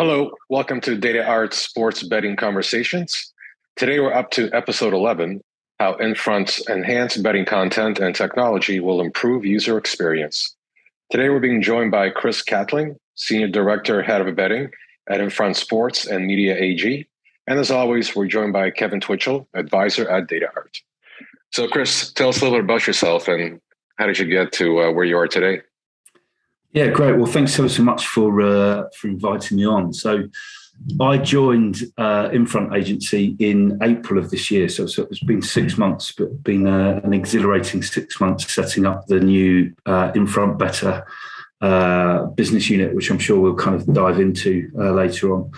Hello, welcome to Data Art Sports Betting Conversations. Today we're up to episode 11 How Infront's enhanced betting content and technology will improve user experience. Today we're being joined by Chris Catling, Senior Director, Head of Betting at Infront Sports and Media AG. And as always, we're joined by Kevin Twitchell, Advisor at Data Art. So, Chris, tell us a little bit about yourself and how did you get to uh, where you are today? Yeah, great. Well, thanks so so much for uh, for inviting me on. So, I joined uh, Infront Agency in April of this year. So, so it's been six months, but been uh, an exhilarating six months setting up the new uh, Infront Better uh, business unit, which I'm sure we'll kind of dive into uh, later on.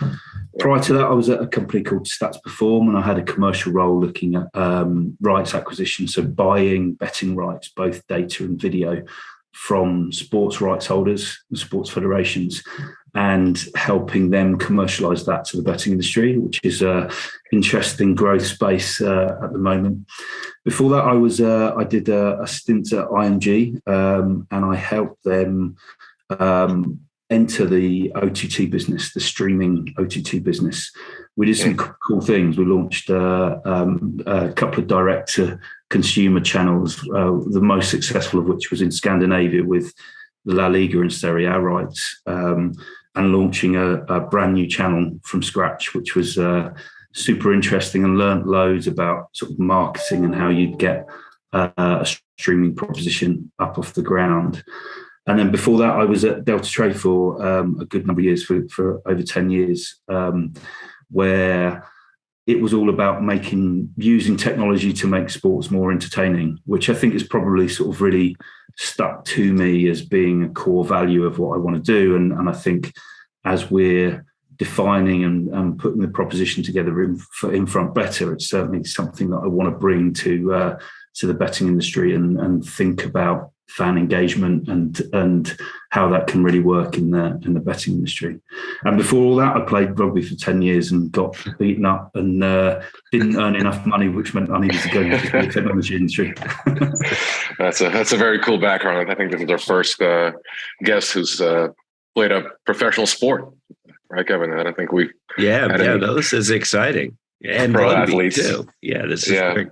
Prior to that, I was at a company called Stats Perform, and I had a commercial role looking at um, rights acquisition, so buying betting rights, both data and video, from sports rights holders and sports federations and helping them commercialize that to the betting industry, which is an interesting growth space uh, at the moment. Before that, I was uh, I did a, a, stint at IMG um, and I helped them um, enter the OTT business, the streaming OTT business. We did some cool things. We launched uh, um, a couple of direct to consumer channels, uh, the most successful of which was in Scandinavia with the La Liga and Serie A rights, um, and launching a, a, brand new channel from scratch, which was uh, super interesting and learned loads about sort of marketing and how you'd get uh, a streaming proposition up off the ground. And then before that, I was at Deltatre for um, a good number of years, for, for over 10 years, um, where it was all about making using technology to make sports more entertaining, which I think is probably sort of really stuck to me as being a core value of what I want to do. And, and I think as we're defining and, and putting the proposition together in, for Infront better, it's certainly something that I want to bring to uh, to the betting industry and, and think about fan engagement and and how that can really work in the in the betting industry. And before all that, I played rugby for ten years and got beaten up and uh, didn't earn enough money, which meant I needed to go into the technology industry. that's a that's a very cool background. I think this is our first uh, guest who's uh, played a professional sport, right, Kevin? I don't think we. Yeah, yeah, no, this is exciting. And pro athletes too. Yeah, this is yeah. Great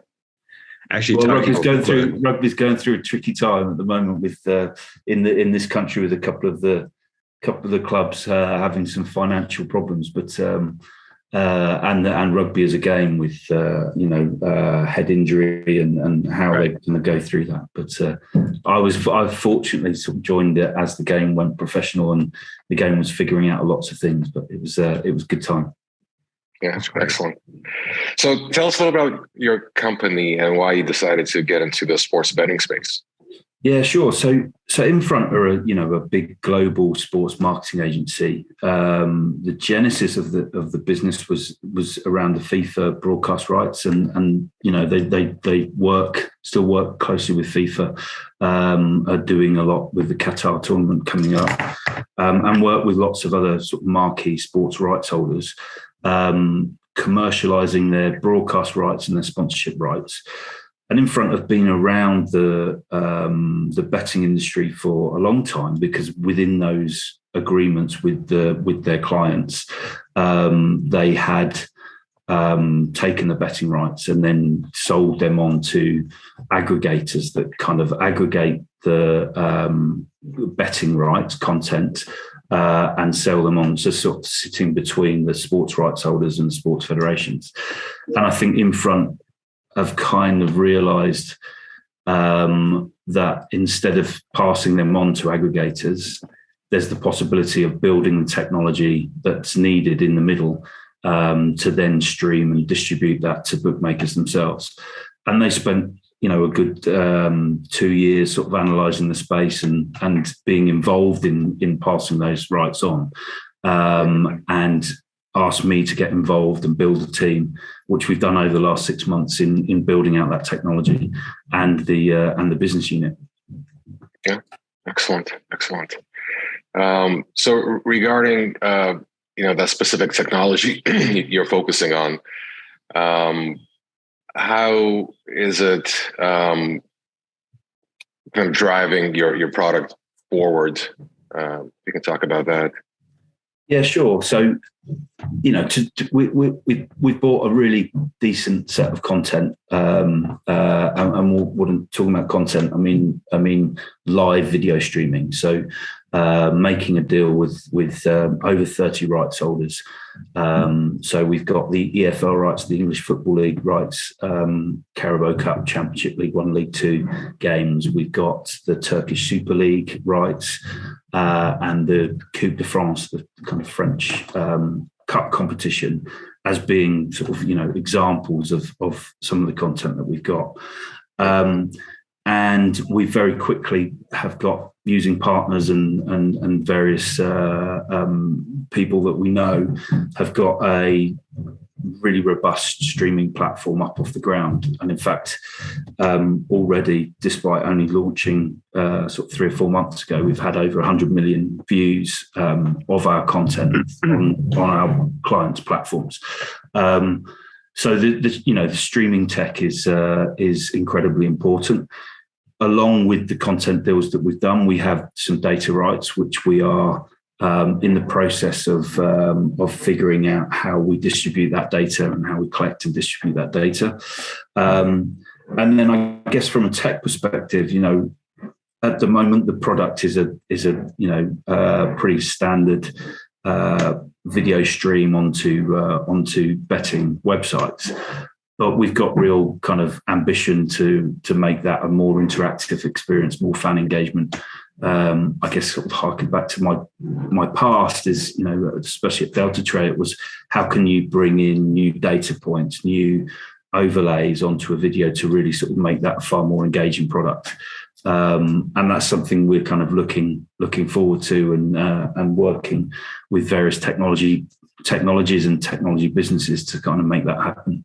actually well, rugby's going through rugby's going through a tricky time at the moment with uh, in the in this country with a couple of the couple of the clubs uh, having some financial problems, but um, uh, and and rugby as a game with uh, you know uh, head injury and and how right. they're going to go through that. But uh, I was I fortunately sort of joined it as the game went professional and the game was figuring out lots of things. But it was it was good time. Yeah, excellent. So tell us a little about your company and why you decided to get into the sports betting space. Yeah, sure. So, so Infront are a you know a big global sports marketing agency. Um, the genesis of the of the business was was around the FIFA broadcast rights, and and you know they they they work still work closely with FIFA, um, are doing a lot with the Qatar tournament coming up, um, and work with lots of other sort of marquee sports rights holders um, commercializing their broadcast rights and their sponsorship rights. And Infront have been around the um, the betting industry for a long time because within those agreements with the with their clients, um, they had um, taken the betting rights and then sold them on to aggregators that kind of aggregate the um, betting rights content uh, and sell them on, so sort of sitting between the sports rights holders and sports federations. And I think Infront have kind of realised um, that instead of passing them on to aggregators, there's the possibility of building the technology that's needed in the middle um, to then stream and distribute that to bookmakers themselves. And they spent you know a good um, two years sort of analysing the space and and being involved in in passing those rights on, um, and asked me to get involved and build a team, which we've done over the last six months in in building out that technology and the uh, and the business unit. Yeah, excellent, excellent. Um, so regarding uh, you know that specific technology you're focusing on. Um, how is it um, kind of driving your your product forward? Uh, you can talk about that. Yeah, sure. So, you know, to, to, we, we, we've bought a really decent set of content. Um, uh, and, and we're, we're talking about content, I mean, I mean, live video streaming. So, uh, making a deal with with um, over 30 rights holders. Um, so we've got the EFL rights, the English Football League rights, um, Carabao Cup, Championship League One, League Two games. We've got the Turkish Super League rights uh, and the Coupe de France, the kind of French um, cup competition, as being sort of you know examples of of some of the content that we've got. Um, and we very quickly have got using partners and and, and various uh, um, people that we know have got a really robust streaming platform up off the ground. And in fact, um, already, despite only launching uh, sort of three or four months ago, we've had over 100 million views um, of our content on, on our clients' platforms. Um, so the, the, you know the streaming tech is uh, is incredibly important. Along with the content deals that we've done, we have some data rights which we are um, in the process of um, of figuring out how we distribute that data and how we collect and distribute that data. Um, and then I guess from a tech perspective, you know, at the moment the product is a is a you know uh, pretty standard uh, video stream onto uh, onto betting websites. But we've got real kind of ambition to to make that a more interactive experience, more fan engagement. Um, I guess sort of harking back to my my past is you know especially at Deltatre it was how can you bring in new data points, new overlays onto a video to really sort of make that a far more engaging product um, and that's something we're kind of looking looking forward to and uh, and working with various technology technologies and technology businesses to kind of make that happen.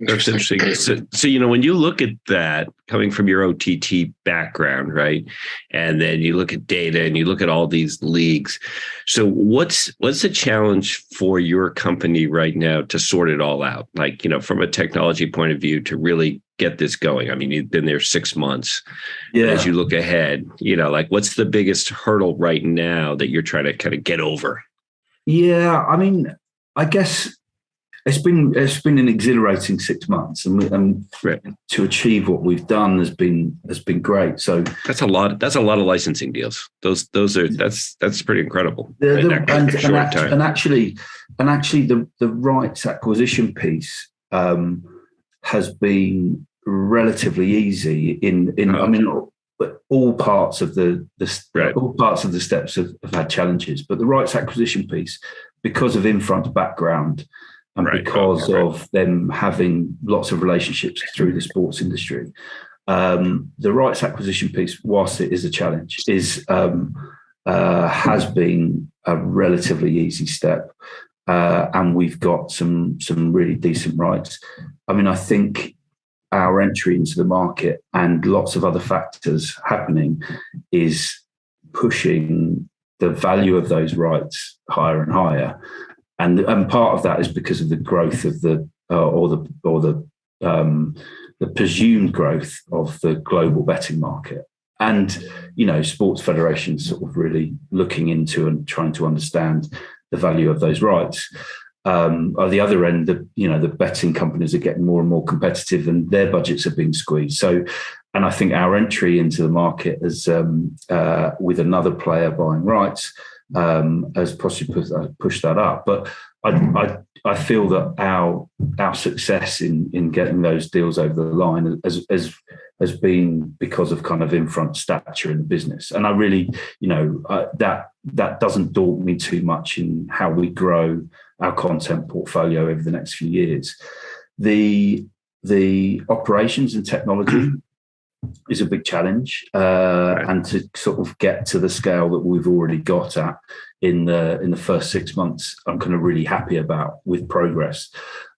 That's interesting. So, so, you know, when you look at that coming from your OTT background, right, and then you look at data and you look at all these leagues. So, what's what's the challenge for your company right now to sort it all out? Like, you know, from a technology point of view, to really get this going. I mean, you've been there six months. Yeah. As you look ahead, you know, like what's the biggest hurdle right now that you're trying to kind of get over? Yeah, I mean, I guess it's been it's been an exhilarating six months, and, we, and right. to achieve what we've done has been has been great. So that's a lot. That's a lot of licensing deals. Those those are that's that's pretty incredible. The, the, and, and, act, and, actually, and actually, the the rights acquisition piece um, has been relatively easy. In in oh, I mean, but all parts of the the right. all parts of the steps have, have had challenges, but the rights acquisition piece, because of in Infront background and right. because okay. of them having lots of relationships through the sports industry. Um, the rights acquisition piece, whilst it is a challenge, is um, uh, has been a relatively easy step, uh, and we've got some some really decent rights. I mean, I think our entry into the market and lots of other factors happening is pushing the value of those rights higher and higher and and part of that is because of the growth of the uh, or the or the um, the presumed growth of the global betting market. And you know sports federations sort of really looking into and trying to understand the value of those rights. Um, on the other end the you know the betting companies are getting more and more competitive and their budgets are being squeezed. So and i think our entry into the market as um, uh, with another player buying rights um, has possibly pushed that, up. But I, I, I feel that our our success in in getting those deals over the line has has has been because of kind of Infront stature in the business, and I really, you know, that that doesn't daunt me too much in how we grow our content portfolio over the next few years. The the operations and technology is a big challenge, uh, right. and to sort of get to the scale that we've already got at in the in the first six months, I'm kind of really happy about with progress.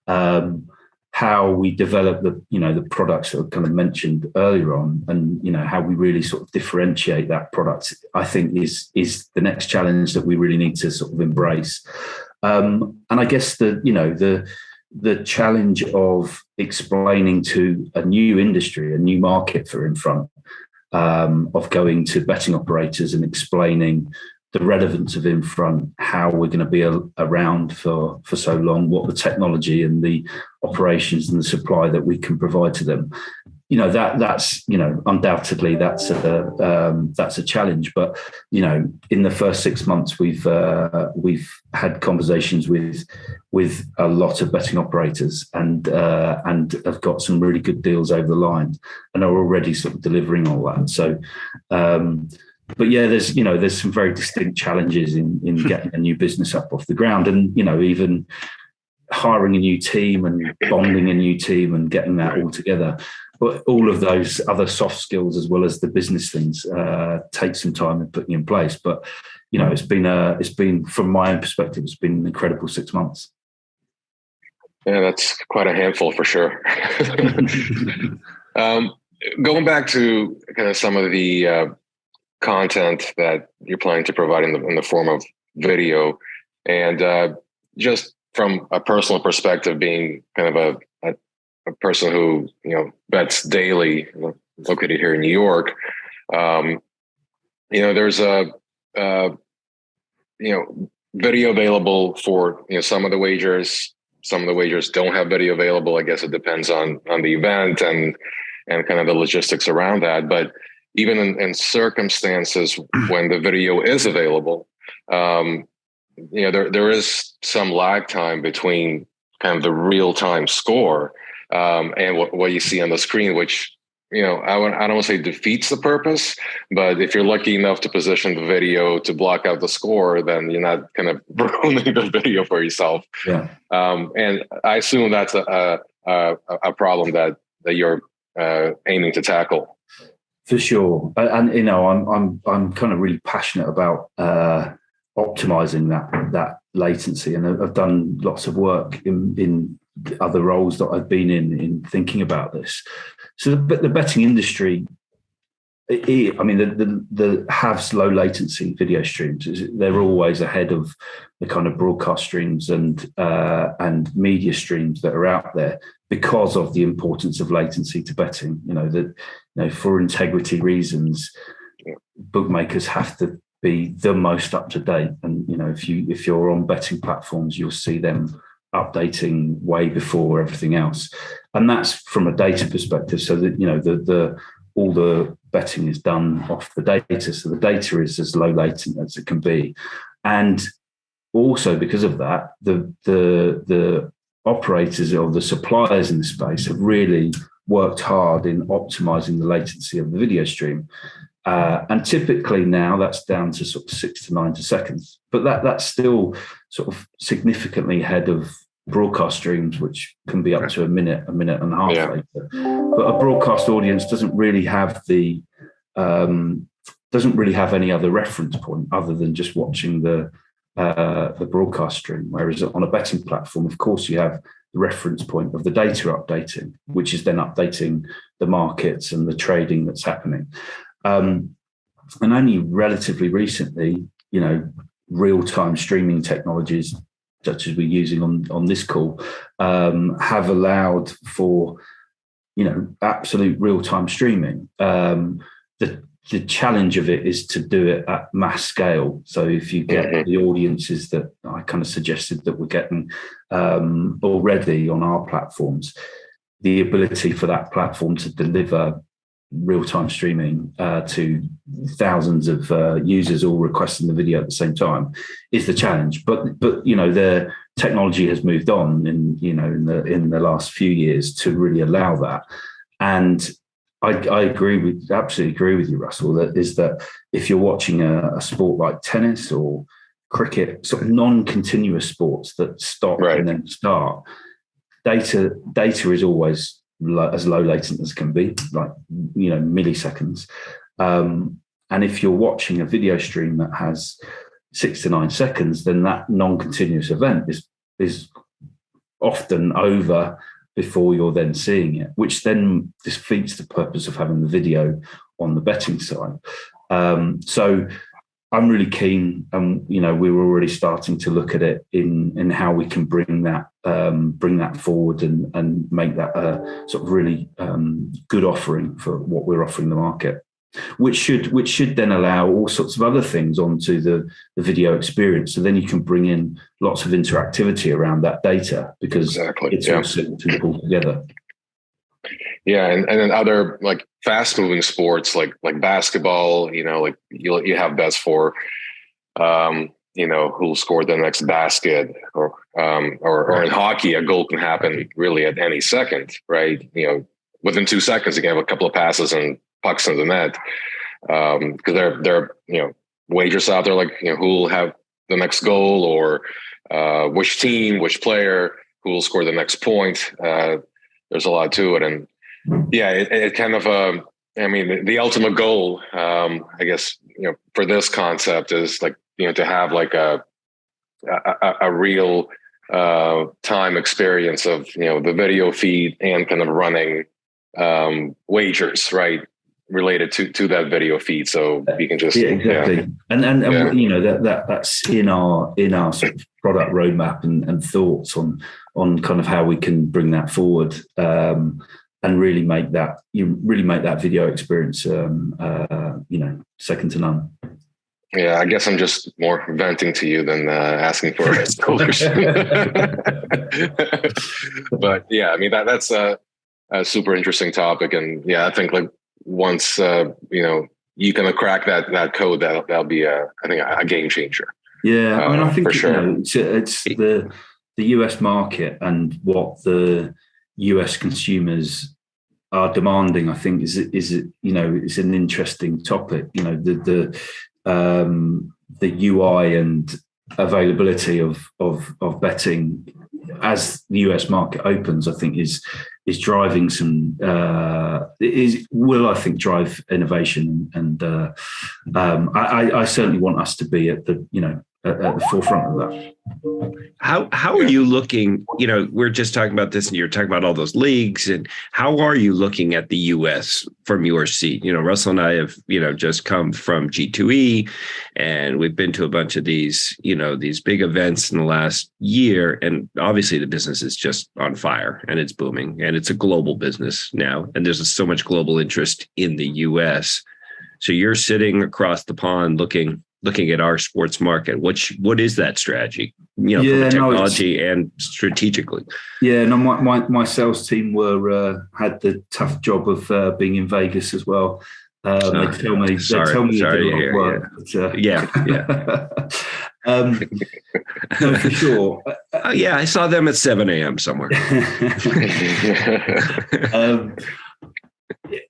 Um, how we develop the you know the products that were kind of mentioned earlier on, and you know how we really sort of differentiate that product, I think is is the next challenge that we really need to sort of embrace. Um, and I guess the you know the the challenge of explaining to a new industry, a new market for Infront, um, of going to betting operators and explaining the relevance of Infront, how we're going to be a, around for for so long, what the technology and the operations and the supply that we can provide to them. You know that that's you know undoubtedly that's a um, that's a challenge. But you know in the first six months we've uh, we've had conversations with with a lot of betting operators and uh, and have got some really good deals over the line and are already sort of delivering all that. So. Um, but yeah, there's you know there's some very distinct challenges in in hmm. getting a new business up off the ground, and you know even hiring a new team and bonding a new team and getting that all together. But all of those other soft skills as well as the business things uh, take some time in putting in place. But you know, it's been a it's been from my own perspective, it's been an incredible six months. Yeah, that's quite a handful for sure. um, going back to kind of some of the uh, content that you're planning to provide in the, in the form of video. And uh, just from a personal perspective, being kind of a, a, person who, you know, bets daily, located here in New York, um, you know, there's a, uh, you know, video available for, you know, some of the wagers. Some of the wagers don't have video available. I guess it depends on on the event and and kind of the logistics around that. But even in, in circumstances when the video is available, um, you know, there, there is some lag time between kind of the real time score um, and what, what you see on the screen, which, you know, I, I don't want to say defeats the purpose, but if you're lucky enough to position the video to block out the score, then you're not kind of ruining the video for yourself. Yeah. Um, and I assume that's a, a, a problem that, that you're uh, aiming to tackle. For sure, and you know, I'm I'm I'm kind of really passionate about uh, optimizing that that latency, and I've done lots of work in in other roles that I've been in in thinking about this. So the, the betting industry it, I mean, the, the, the have low latency video streams. They're always ahead of the kind of broadcast streams and uh, and media streams that are out there because of the importance of latency to betting. You know that you know for integrity reasons, bookmakers have to be the most up to date. And you know if you if you're on betting platforms, you'll see them updating way before everything else and that's from a data perspective so that you know the the all the betting is done off the data. So the data is as low latent as it can be. And also because of that, the the the operators or the suppliers in the space have really worked hard in optimizing the latency of the video stream. Uh, and typically now that's down to sort of six to nine to seconds, but that that's still sort of significantly ahead of broadcast streams, which can be up to a minute, a minute and a half yeah. later. But a broadcast audience doesn't really have the um, doesn't really have any other reference point other than just watching the uh, the broadcast stream. Whereas on a betting platform, of course, you have the reference point of the data updating, which is then updating the markets and the trading that's happening. Um, and only relatively recently, you know, real time streaming technologies such as we're using on on this call, um, have allowed for you know absolute real time streaming. Um, the the challenge of it is to do it at mass scale. So if you get mm-hmm. the audiences that I kind of suggested that we're getting um, already on our platforms, the ability for that platform to deliver real-time streaming uh, to thousands of uh, users all requesting the video at the same time is the challenge. But but you know the technology has moved on in you know in the in the last few years to really allow that. And I, I agree with absolutely agree with you, Russell. That is that if you're watching a, a sport like tennis or cricket, sort of non-continuous sports that stop right. and then start, data data is always as low latent as can be, like you know milliseconds. Um, and if you're watching a video stream that has six to nine seconds, then that non-continuous event is is often over before you're then seeing it, which then defeats the purpose of having the video on the betting side. Um, so I'm really keen, and you know, we're already starting to look at it in in how we can bring that um, bring that forward and and make that a sort of really um, good offering for what we're offering the market. which should which should then allow all sorts of other things onto the, the video experience. So then you can bring in lots of interactivity around that data because exactly. it's yeah. all simple pulled together. Yeah, and, and then other like fast moving sports like like basketball, you know, like you you have bets for um, you know, who'll score the next basket or um or, or in hockey a goal can happen really at any second, right? You know, within two seconds you can have a couple of passes and pucks in the net. Um, because there there are, you know, wagers out there like, you know, who'll have the next goal or uh which team, which player who will score the next point. Uh there's a lot to it and yeah, it, it kind of, um, I mean, the, the ultimate goal, um, I guess, you know, for this concept is like, you know, to have like a, a, a real uh, time experience of, you know, the video feed and kind of running um, wagers, right? related to to that video feed so you can just yeah exactly yeah. and and, and yeah. you know that that that's in our in our sort of product roadmap and, and thoughts on on kind of how we can bring that forward um and really make that you really make that video experience um, uh, you know second to none. Yeah i guess i'm just more venting to you than uh, asking for a solution but yeah i mean that that's a, a, super interesting topic. And yeah i think like once uh, you know you can crack that that code that that'll be a i think a, a game changer yeah i mean i uh, think sure. You know, it's, it's the the us market and what the US consumers are demanding, I think, is is you know is an interesting topic. You know the the um, the UI and availability of of of betting as the US market opens, I think is is driving some uh, is will I think drive innovation and uh, um, I, I certainly want us to be at the you know at, at, the forefront of that. How how are you looking? You know, we're just talking about this, and you're talking about all those leagues, and how are you looking at the U.S. from your seat? You know, Russell and I have you know just come from G2E, and we've been to a bunch of these you know these big events in the last year, and obviously the business is just on fire and it's booming, and it's a global business now, and there's so much global interest in the U.S. So you're sitting across the pond looking looking at our sports market which what is that strategy you know yeah, technology no, and strategically yeah no my, my, my sales team were uh, had the tough job of uh, being in vegas as well um, oh, they tell me sorry, they tell me sorry, a lot of work yeah. But, uh, yeah yeah um, no, for sure. Uh, yeah, I saw them at 7 a.m. somewhere. um,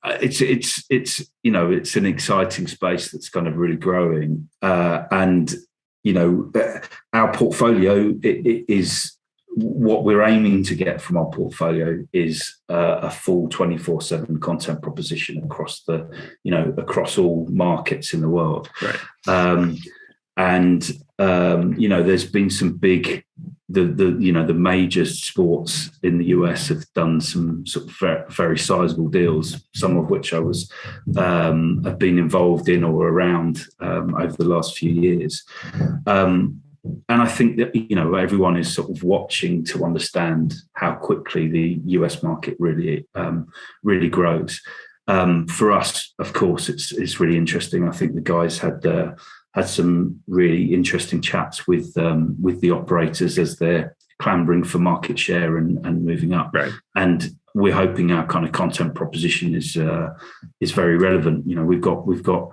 it's it's it's you know it's an exciting space that's kind of really growing. Uh, and you know uh, our portfolio it, it is what we're aiming to get from our portfolio is uh, a full 24/7 content proposition across the you know across all markets in the world. Right. Um, and um, you know there's been some big the the you know the major sports in the US have done some sort of very, sizable deals, some of which I was um, have been involved in or around um, over the last few years. Um, and I think that you know everyone is sort of watching to understand how quickly the US market really um, really grows. Um, for us, of course, it's it's really interesting. I think the guys had their had some really interesting chats with um, with the operators as they're clambering for market share and, and moving up. Right. And we're hoping our kind of content proposition is uh, is very relevant. You know, we've got we've got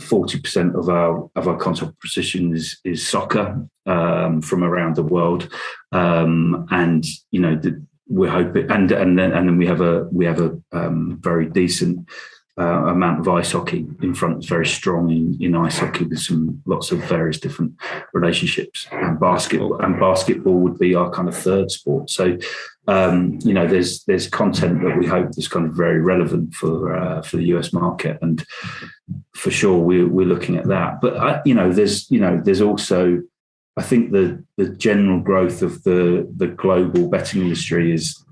forty percent of our of our content proposition is is soccer um, from around the world, um, and you know the, we're hoping and and then and then we have a we have a um, very decent uh, amount of ice hockey Infront is very strong in, in ice hockey with some lots of various different relationships. And basketball and basketball would be our kind of third sport. So um, you know there's there's content that we hope is kind of very relevant for uh, for the US market. And for sure we're, we're looking at that. But uh, you know there's you know there's also I think the the general growth of the the global betting industry is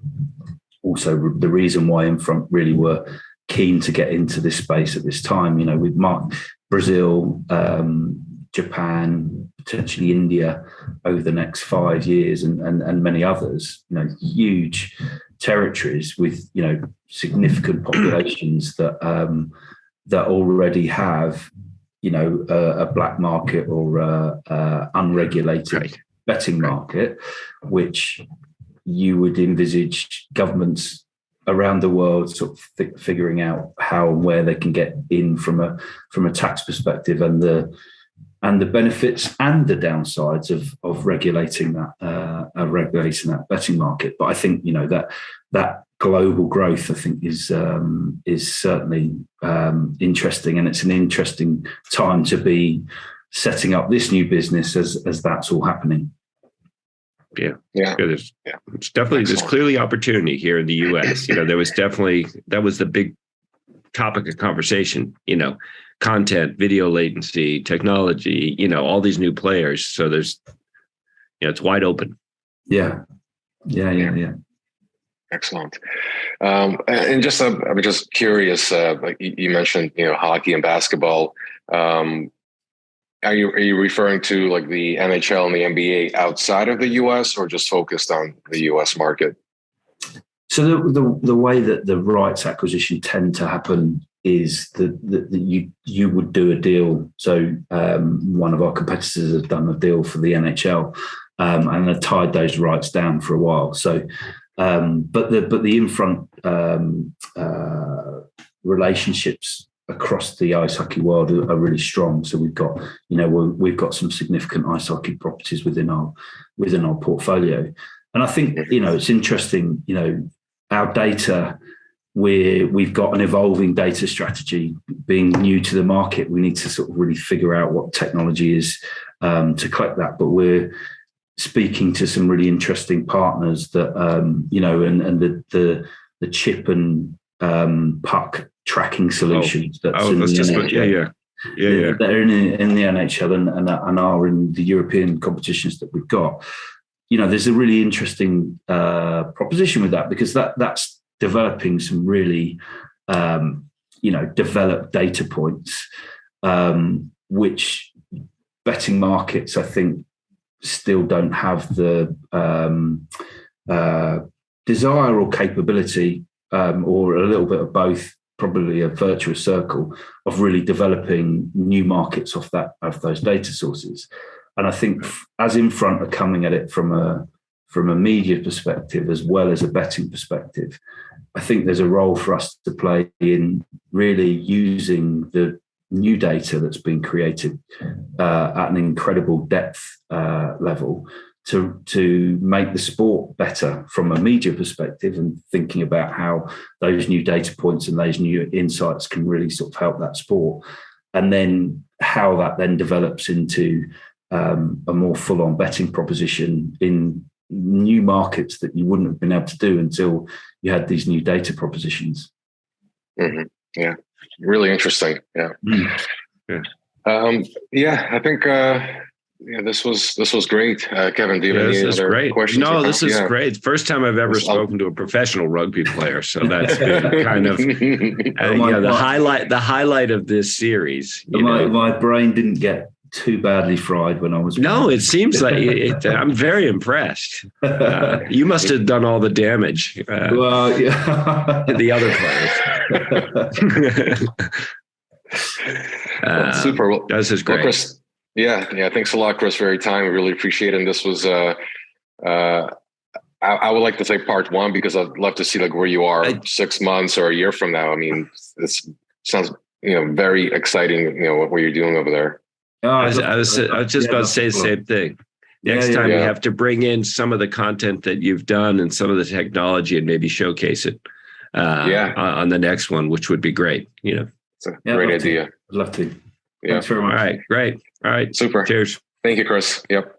also the reason why Infront really were keen to get into this space at this time. You know, with Mark, Brazil, um, Japan, potentially India over the next five years, and, and and many others. You know, huge territories with you know significant populations that um, that already have, you know, a, a black market or a, a unregulated right. betting market, which you would envisage governments around the world sort of figuring out how and where they can get in from a from a tax perspective and the and the benefits and the downsides of of regulating that uh, regulating that betting market. But I think you know that that global growth, I think, is um, is certainly um, interesting, and it's an interesting time to be setting up this new business as as that's all happening. Yeah, yeah, there's, yeah. It's definitely Excellent. there's clearly opportunity here in the U.S. you know, there was definitely that was the big topic of conversation. You know, content, video latency, technology. You know, all these new players. So there's, you know, it's wide open. Yeah, yeah, yeah, yeah. Excellent. Um, and just, uh, I'm just curious. Uh, like you mentioned, you know, hockey and basketball. Um, are you are you referring to like the NHL and the NBA outside of the U.S. or just focused on the U.S. market? So the the, the way that the rights acquisition tend to happen is that, that, that you you would do a deal. So um, one of our competitors has done a deal for the NHL um, and have tied those rights down for a while. So um, but the but the Infront um, uh, relationships across the ice hockey world are, are, really strong. So we've got you know we have got some significant ice hockey properties within our within our portfolio, and I think you know it's interesting. You know our data. we we've got an evolving data strategy. Being new to the market, we need to sort of really figure out what technology is um, to collect that. But we're speaking to some really interesting partners that um, you know, and and the the the chip and um, puck tracking solutions. Oh, that's oh, that's just yeah, yeah. Yeah, yeah. They're in, in the NHL and, and, and are in the European competitions that we've got. You know, there's a really interesting uh, proposition with that because that that's developing some really, um, you know, developed data points, um, which betting markets, I think, still don't have the um, uh, desire or capability, um, or a little bit of both, probably a virtuous circle of really developing new markets off that of those data sources. And I think as Infront are coming at it from a from a media perspective as well as a betting perspective, I think there's a role for us to play in really using the new data that's been created uh, at an incredible depth uh, level to to make the sport better from a media perspective and thinking about how those new data points and those new insights can really sort of help that sport and then how that then develops into um, a more full-on betting proposition in new markets that you wouldn't have been able to do until you had these new data propositions mm-hmm. yeah really interesting. Yeah. Mm. Yeah. Um, yeah, I think uh, yeah, this was this was great, uh, Kevin. Do you have any other great. questions? No, this is yeah. great. First time I've ever spoken to a professional rugby player, so that's been kind of uh, yeah the highlight the highlight of this series. My, my brain didn't get too badly fried when I was. No, it seems like it, I'm very impressed. Uh, you must have done all the damage. Uh, well, yeah. the other players. well, super. Well, this is great. Well, Chris, yeah, yeah. Thanks a lot, Chris, for your time. We really appreciate it. And this was. Uh, uh, I, I, would like to say part one because I'd love to see like where you are I, six months or a year from now. I mean, this sounds you know very exciting. You know what, what you're doing over there. Oh, I, was, I, was, I was just yeah, about to say the same thing. Next yeah, time yeah. you have to bring in some of the content that you've done and some of the technology and maybe showcase it uh, yeah. on the next one, which would be great. You know, it's a great idea. To. I'd love to. Yeah. Thanks very much. All right. Great. All right. Super. Cheers. Thank you, Chris. Yep.